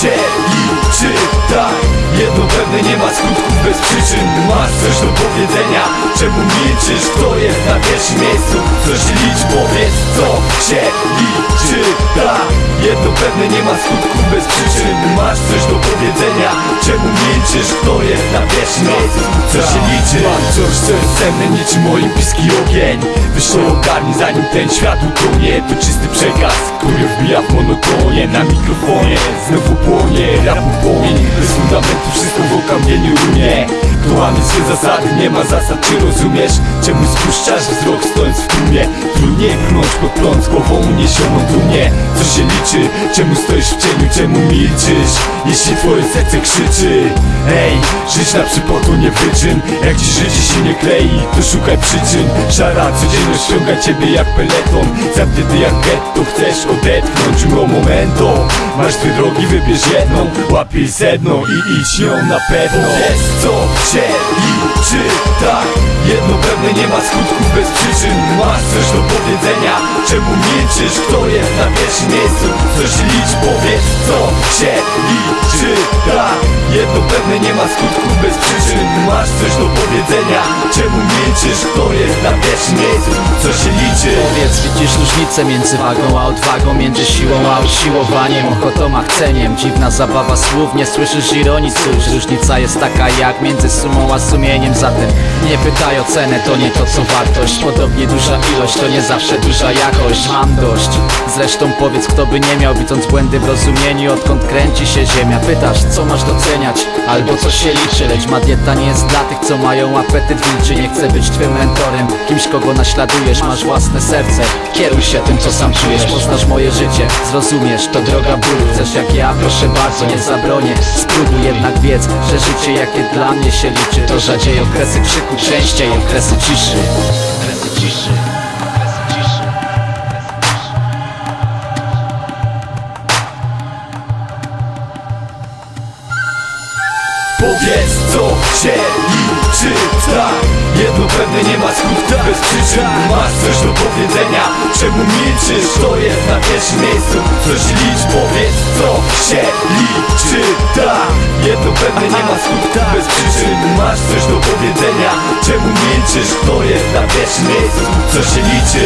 się liczy Tak, jedno pewne nie ma skutków bez przyczyn Masz coś do powiedzenia, czemu milczysz? Kto jest na pierwszym miejscu? Coś licz, powiedz co się liczy Tak, jedno pewne nie ma skutków bez przyczyn Masz coś do powiedzenia, czemu milczysz? Kto jest na pierwszym miejscu? Co się liczy? Mam coś, co jest cenne niczym olimpijski ogień. To ogarnij zanim ten świat utonie. To czysty przekaz, który wbija w monotonie. Na mikrofonie znowu płonie Rapu płomień, zasady, nie ma zasad, czy rozumiesz? Czemu spuszczasz wzrok stojąc w tłumie? Trudniej brnąć pod prąd głową uniesioną dumnie Co się liczy? Czemu stoisz w cieniu? Czemu milczysz? Jeśli twoje serce krzyczy Ej, żyć na przypotu nie wyczyn Jak ci życie się nie klei, to szukaj przyczyn Szara codzienność ściąga ciebie jak peleton Zamknięty jak getto, chcesz odetchnąć Mimo momento Masz dwie drogi, wybierz jedną Łapiej sedno i idź nią na pewno Jest co Nie ma skutków bez przyczyn. Masz coś do powiedzenia? Czemu milczysz? Kto jest na pierwszym miejscu? Coś licz, powiedz co się liczy, tak Jedno pewne nie ma skutków bez przyczyn. Masz coś do powiedzenia? Czemu milczysz? Kto jest na pierwszym miejscu? Co się liczy? Powiedz, widzisz różnicę między wagą a odwagą Między siłą a usiłowaniem, ochotą a chceniem. Dziwna zabawa słów, nie słyszysz ironii Cóż, różnica jest taka jak między sumą a sumieniem. Zatem nie pytaj o cenę, to nie to co wartość. Podobnie duża ilość, to nie zawsze duża jakość. Mam dość, zresztą powiedz kto by nie miał Widząc błędy w rozumieniu, odkąd kręci się ziemia. Pytasz, co masz doceniać, albo co się liczy Lecz ma dieta nie jest dla tych, co mają apetyt wilczy Nie chcę być twym mentorem, kimś kogo naśladujesz Masz własne serce, kieruj się tym co sam czujesz. Poznasz moje życie, zrozumiesz, to droga bólu. Chcesz jak ja, proszę bardzo, nie zabronię. Spróbuj jednak wiedz, że życie jakie dla mnie się liczy To rzadziej okresy krzyku, częściej okresy ciszy Okresy ciszy Powiedz co się liczy Tak, jedno pewne nie ma skutków bez przyczyn Masz coś do powiedzenia, czemu milczysz? Kto jest na pierwszym miejscu? Coś licz, powiedz co się liczy Tak, jedno pewne nie ma skutków bez przyczyn Masz coś do powiedzenia, czemu milczysz? Kto jest na pierwszym miejscu? Co się liczy?